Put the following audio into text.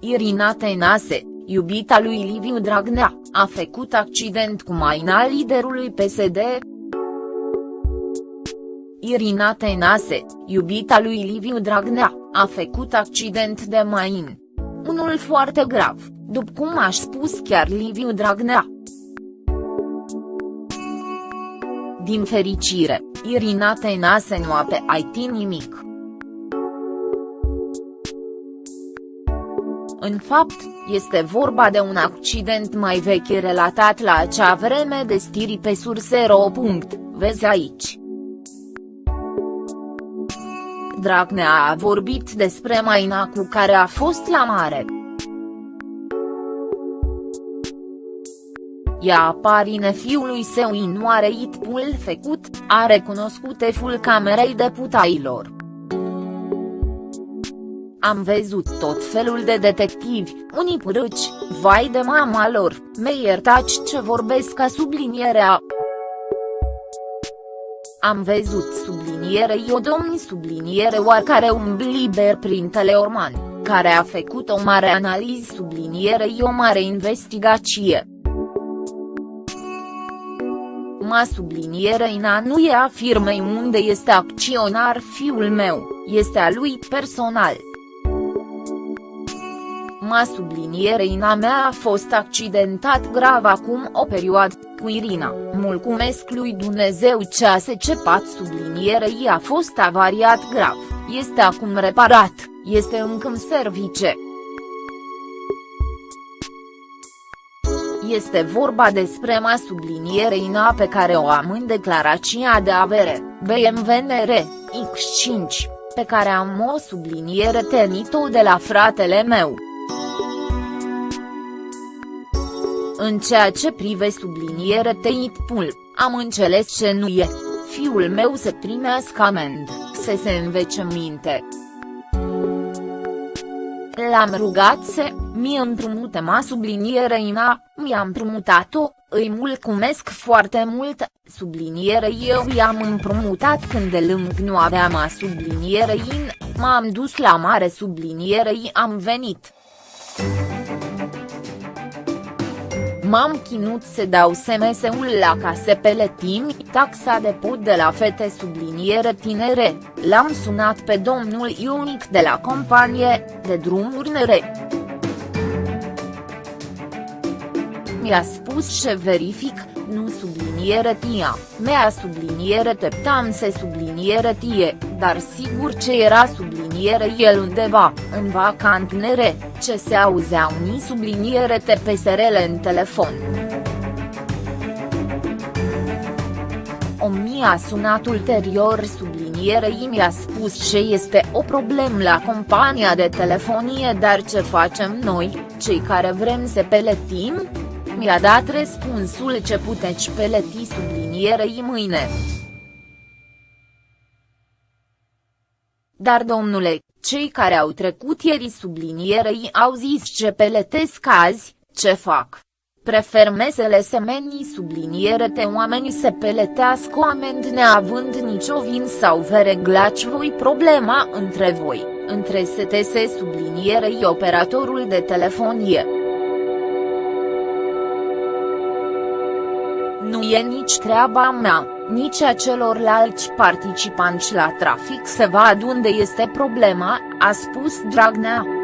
Irina Tenase, iubita lui Liviu Dragnea, a făcut accident cu maina liderului PSD. Irina Tenase, iubita lui Liviu Dragnea, a făcut accident de main. Unul foarte grav, după cum a spus chiar Liviu Dragnea. Din fericire, Irina Tenase nu a pe IT nimic. În fapt, este vorba de un accident mai vechi relatat la acea vreme de stiri pe sursero. Vezi aici. Dragnea a vorbit despre maina cu care a fost la mare. Ea aparine fiului său inoare itpul făcut, a recunoscut eful camerei deputailor. Am văzut tot felul de detectivi, unii purâci, vai de mama lor, me iertați ce vorbesc ca sublinierea. Am văzut subliniere o domni subliniere oarcare un liber prin Teleorman, care a făcut o mare analiză subliniere o mare investigație. Ma subliniere ina nu e a firmei unde este acționar fiul meu, este a lui personal. Ma subliniere ina mea a fost accidentat grav acum o perioadă, cu Irina, mulțumesc lui Dumnezeu ce a secepat sublinierei a fost avariat grav, este acum reparat, este încă în service. Este vorba despre ma sublinierei ina pe care o am în declarația de avere, BMW NR, X5, pe care am o subliniere tenit-o de la fratele meu. În ceea ce prive subliniere teit pul, am înțeles ce nu e, fiul meu să primească amend, să se învece minte. L-am rugat să, mi împrumute ma subliniere ina, mi-a împrumutat-o, îi mulțumesc foarte mult, subliniere eu i-am împrumutat când de lung nu aveam a subliniere in, m-am dus la mare subliniere i am venit. M-am chinut să dau SMS-ul la case peletini, taxa de pod de la fete subliniere tinere, l-am sunat pe domnul Ionic de la companie, de drumuri nere. Mi-a spus ce verific, nu subliniere tia, mea subliniere teptam se subliniere tie, dar sigur ce era subliniere el undeva, în vacantinere, ce se auzeau ni subliniere TPSRL în telefon. O mi-a sunat ulterior sublinierei mi-a spus ce este o problemă la compania de telefonie dar ce facem noi, cei care vrem să peletim, mi-a dat răspunsul ce puteți peleti sublinierei mâine. Dar domnule, cei care au trecut ieri sublinierei au zis ce peletesc azi, ce fac? Prefer mesele semenii subliniere te oamenii se peletească oameni neavând nicio vin sau vă reglați voi problema între voi, între STS sublinierei operatorul de telefonie. Nu e nici treaba mea, nici a celorlalți participanți la trafic să vadă unde este problema, a spus Dragnea.